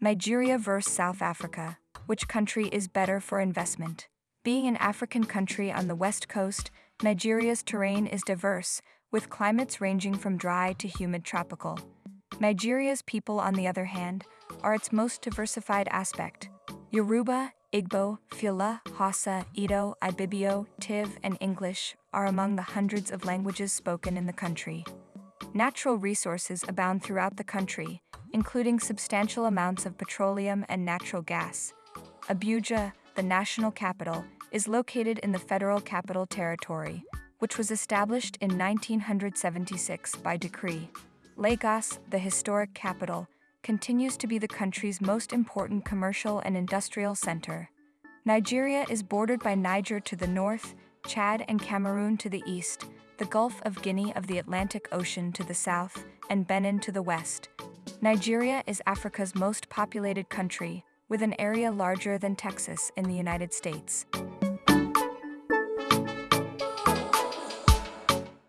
Nigeria vs. South Africa. Which country is better for investment? Being an African country on the west coast, Nigeria's terrain is diverse, with climates ranging from dry to humid tropical. Nigeria's people, on the other hand, are its most diversified aspect. Yoruba, Igbo, Fula, Hausa, Edo, Ibibio, Tiv, and English are among the hundreds of languages spoken in the country. Natural resources abound throughout the country, including substantial amounts of petroleum and natural gas. Abuja, the national capital, is located in the Federal Capital Territory, which was established in 1976 by decree. Lagos, the historic capital, continues to be the country's most important commercial and industrial center. Nigeria is bordered by Niger to the north, Chad and Cameroon to the east, the Gulf of Guinea of the Atlantic Ocean to the south, and Benin to the west. Nigeria is Africa's most populated country, with an area larger than Texas in the United States.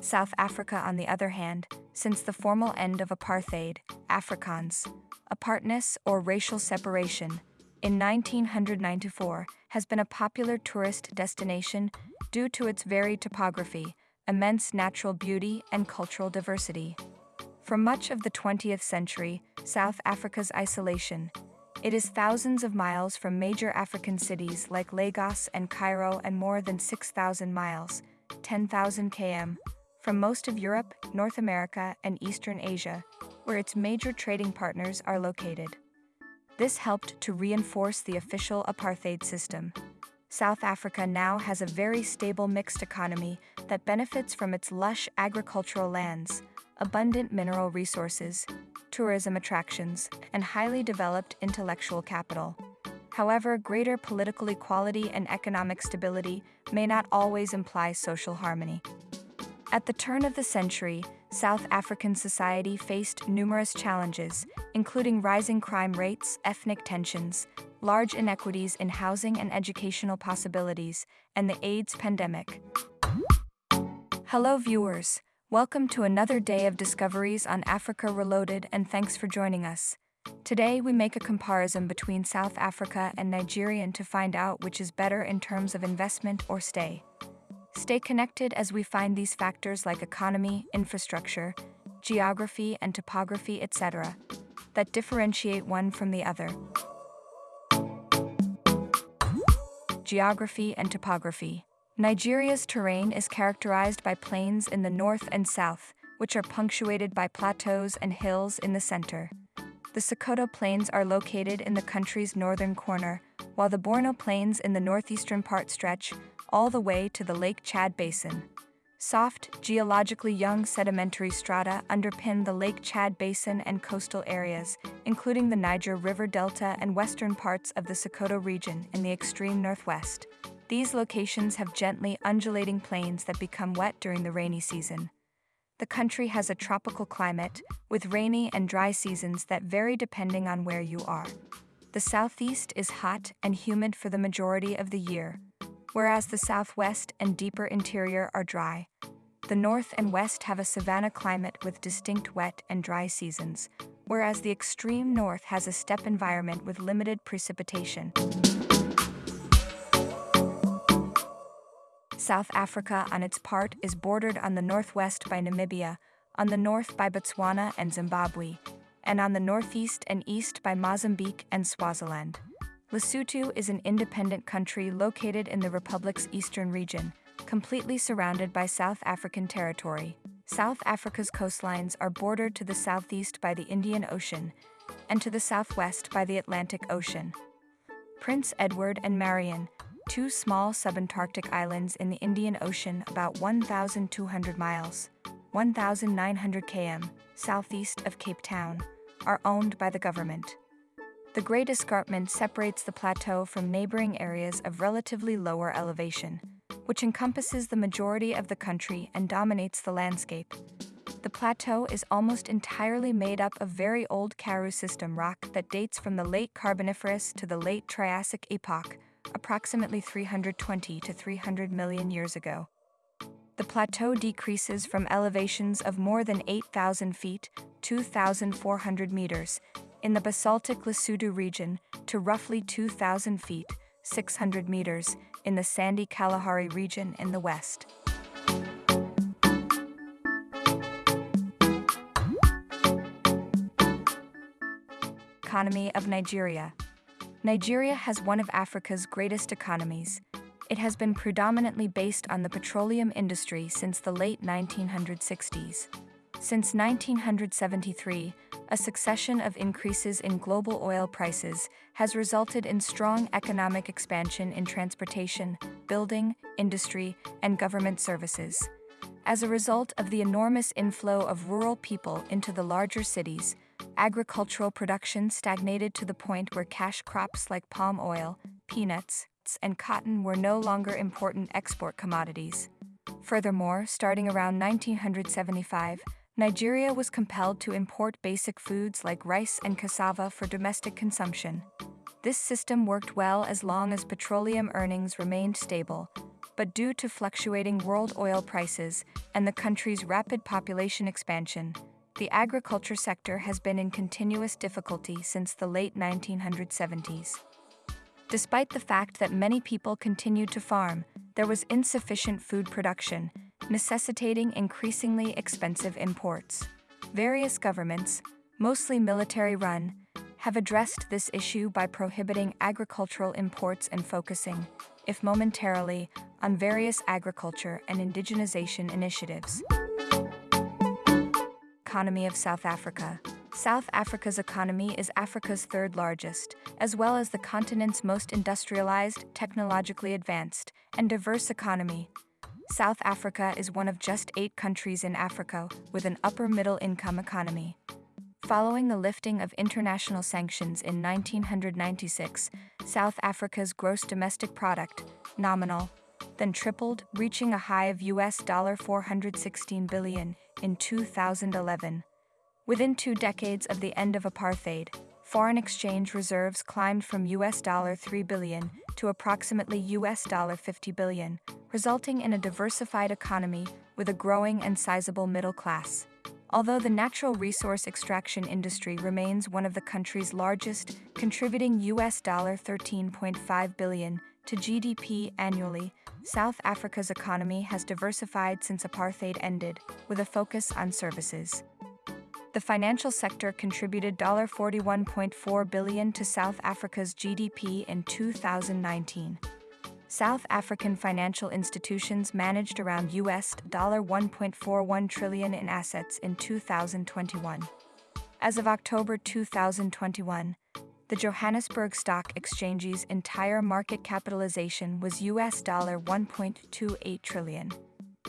South Africa, on the other hand, since the formal end of apartheid, Afrikaans, apartness or racial separation, in 1994, has been a popular tourist destination due to its varied topography, immense natural beauty, and cultural diversity. For much of the 20th century, South Africa's isolation, it is thousands of miles from major African cities like Lagos and Cairo and more than 6,000 miles, 10,000 km, from most of Europe, North America, and Eastern Asia, where its major trading partners are located. This helped to reinforce the official apartheid system. South Africa now has a very stable mixed economy that benefits from its lush agricultural lands, abundant mineral resources, tourism attractions, and highly developed intellectual capital. However, greater political equality and economic stability may not always imply social harmony. At the turn of the century, South African society faced numerous challenges, including rising crime rates, ethnic tensions, large inequities in housing and educational possibilities, and the AIDS pandemic. Hello, viewers. Welcome to another day of discoveries on Africa Reloaded, and thanks for joining us. Today, we make a comparison between South Africa and Nigeria to find out which is better in terms of investment or stay. Stay connected as we find these factors like economy, infrastructure, geography, and topography, etc., that differentiate one from the other. Geography and topography. Nigeria's terrain is characterized by plains in the north and south, which are punctuated by plateaus and hills in the center. The Sokoto Plains are located in the country's northern corner, while the Borno Plains in the northeastern part stretch all the way to the Lake Chad Basin. Soft, geologically young sedimentary strata underpin the Lake Chad Basin and coastal areas, including the Niger River Delta and western parts of the Sokoto region in the extreme northwest. These locations have gently undulating plains that become wet during the rainy season. The country has a tropical climate, with rainy and dry seasons that vary depending on where you are. The southeast is hot and humid for the majority of the year, whereas the southwest and deeper interior are dry. The north and west have a savanna climate with distinct wet and dry seasons, whereas the extreme north has a steppe environment with limited precipitation. South Africa, on its part, is bordered on the northwest by Namibia, on the north by Botswana and Zimbabwe, and on the northeast and east by Mozambique and Swaziland. Lesotho is an independent country located in the republic's eastern region, completely surrounded by South African territory. South Africa's coastlines are bordered to the southeast by the Indian Ocean and to the southwest by the Atlantic Ocean. Prince Edward and Marion, two small subantarctic islands in the Indian Ocean about 1,200 miles, 1,900 km, southeast of Cape Town, are owned by the government. The Great Escarpment separates the plateau from neighboring areas of relatively lower elevation, which encompasses the majority of the country and dominates the landscape. The plateau is almost entirely made up of very old Karoo system rock that dates from the late Carboniferous to the late Triassic epoch, approximately 320 to 300 million years ago. The plateau decreases from elevations of more than 8,000 feet, 2,400 meters, in the basaltic Lesotho region to roughly 2,000 feet, 600 meters, in the sandy Kalahari region in the west. Economy of Nigeria Nigeria has one of Africa's greatest economies. It has been predominantly based on the petroleum industry since the late 1960s. Since 1973, a succession of increases in global oil prices has resulted in strong economic expansion in transportation, building, industry, and government services. As a result of the enormous inflow of rural people into the larger cities, agricultural production stagnated to the point where cash crops like palm oil, peanuts, and cotton were no longer important export commodities. Furthermore, starting around 1975, Nigeria was compelled to import basic foods like rice and cassava for domestic consumption. This system worked well as long as petroleum earnings remained stable, but due to fluctuating world oil prices and the country's rapid population expansion, the agriculture sector has been in continuous difficulty since the late 1970s. Despite the fact that many people continued to farm, there was insufficient food production necessitating increasingly expensive imports. Various governments, mostly military run, have addressed this issue by prohibiting agricultural imports and focusing, if momentarily, on various agriculture and indigenization initiatives. Economy of South Africa South Africa's economy is Africa's third largest, as well as the continent's most industrialized, technologically advanced, and diverse economy, South Africa is one of just eight countries in Africa with an upper middle income economy. Following the lifting of international sanctions in 1996, South Africa's gross domestic product, nominal, then tripled, reaching a high of US dollar 416 billion in 2011. Within two decades of the end of apartheid, foreign exchange reserves climbed from US dollar 3 billion to approximately US dollar 50 billion, resulting in a diversified economy with a growing and sizable middle class. Although the natural resource extraction industry remains one of the country's largest, contributing US dollar 13.5 billion to GDP annually, South Africa's economy has diversified since apartheid ended, with a focus on services. The financial sector contributed 41.4 billion to South Africa's GDP in 2019. South African financial institutions managed around US 1.41 trillion in assets in 2021. As of October 2021, the Johannesburg Stock Exchange's entire market capitalization was US dollar $1.28 trillion.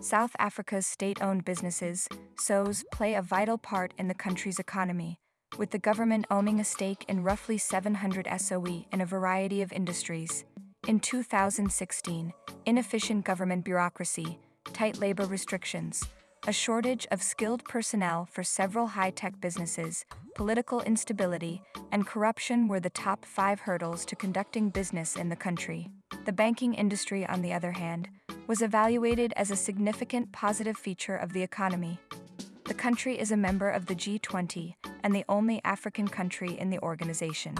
South Africa's state-owned businesses, SOEs, play a vital part in the country's economy, with the government owning a stake in roughly 700 SOE in a variety of industries. In 2016, inefficient government bureaucracy, tight labor restrictions, a shortage of skilled personnel for several high tech businesses, political instability, and corruption were the top five hurdles to conducting business in the country. The banking industry, on the other hand, was evaluated as a significant positive feature of the economy. The country is a member of the G20 and the only African country in the organization.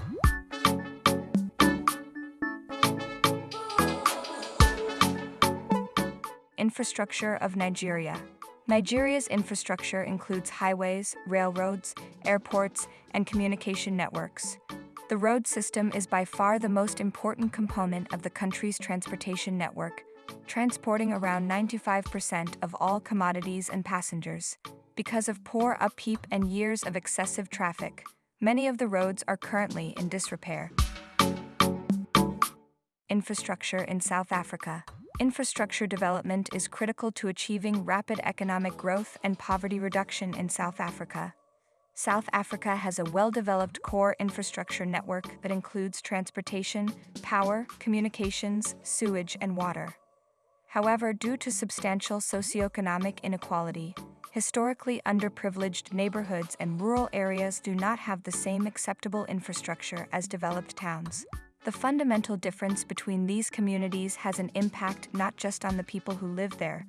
Infrastructure of Nigeria. Nigeria's infrastructure includes highways, railroads, airports, and communication networks. The road system is by far the most important component of the country's transportation network, transporting around 95% of all commodities and passengers. Because of poor upkeep and years of excessive traffic, many of the roads are currently in disrepair. Infrastructure in South Africa. Infrastructure development is critical to achieving rapid economic growth and poverty reduction in South Africa. South Africa has a well-developed core infrastructure network that includes transportation, power, communications, sewage, and water. However, due to substantial socioeconomic inequality, historically underprivileged neighborhoods and rural areas do not have the same acceptable infrastructure as developed towns. The fundamental difference between these communities has an impact not just on the people who live there,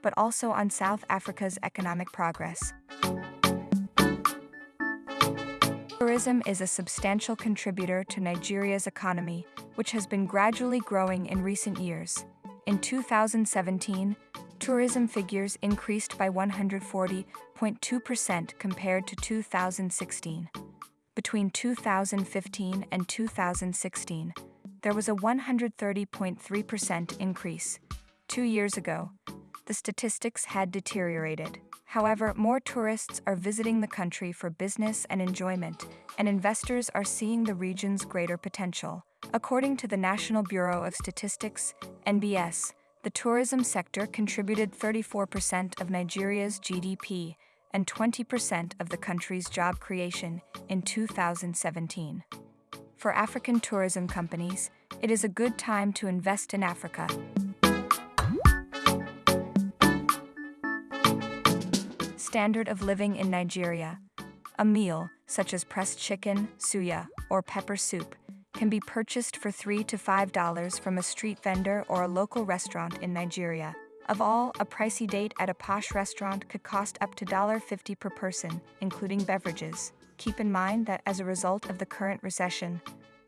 but also on South Africa's economic progress. Tourism is a substantial contributor to Nigeria's economy, which has been gradually growing in recent years. In 2017, tourism figures increased by 140.2% compared to 2016. Between 2015 and 2016, there was a 130.3% increase. Two years ago, the statistics had deteriorated. However, more tourists are visiting the country for business and enjoyment, and investors are seeing the region's greater potential. According to the National Bureau of Statistics, NBS, the tourism sector contributed 34% of Nigeria's GDP and 20% of the country's job creation in 2017. For African tourism companies, it is a good time to invest in Africa. Standard of living in Nigeria. A meal, such as pressed chicken, suya, or pepper soup, can be purchased for 3 to $5 from a street vendor or a local restaurant in Nigeria. Of all, a pricey date at a posh restaurant could cost up to $50 per person, including beverages. Keep in mind that as a result of the current recession,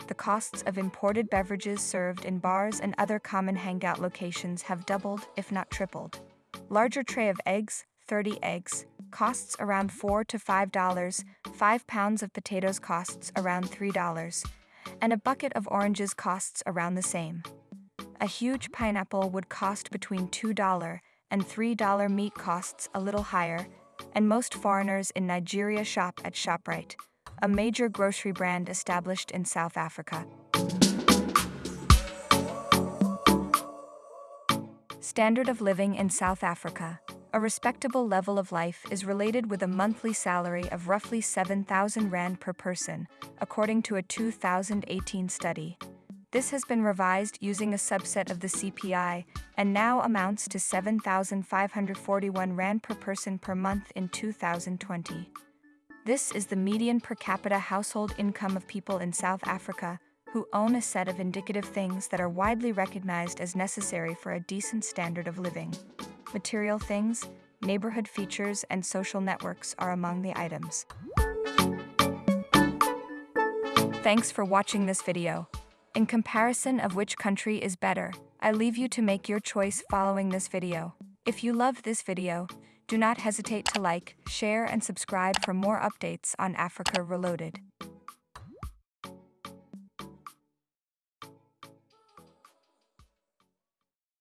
the costs of imported beverages served in bars and other common hangout locations have doubled, if not tripled. Larger tray of eggs, 30 eggs, costs around 4 to $5, 5 pounds of potatoes costs around $3, and a bucket of oranges costs around the same. A huge pineapple would cost between $2 and $3 meat costs a little higher, and most foreigners in Nigeria shop at ShopRite, a major grocery brand established in South Africa. Standard of living in South Africa. A respectable level of life is related with a monthly salary of roughly 7,000 Rand per person, according to a 2018 study. This has been revised using a subset of the CPI and now amounts to 7,541 Rand per person per month in 2020. This is the median per capita household income of people in South Africa who own a set of indicative things that are widely recognized as necessary for a decent standard of living. Material things, neighborhood features, and social networks are among the items. Thanks for watching this video. In comparison of which country is better, I leave you to make your choice following this video. If you loved this video, do not hesitate to like, share and subscribe for more updates on Africa Reloaded.